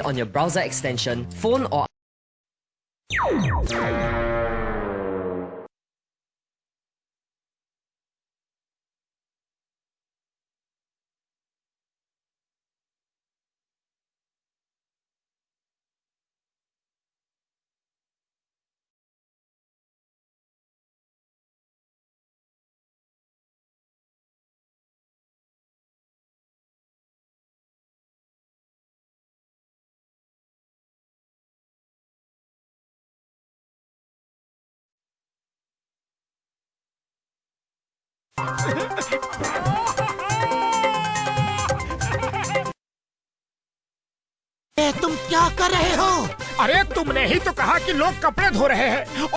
on your browser extension, phone or ए, तुम क्या कर रहे हो? अरे तुमने ही तो कहा कि लोग कपड़े धो रहे हैं।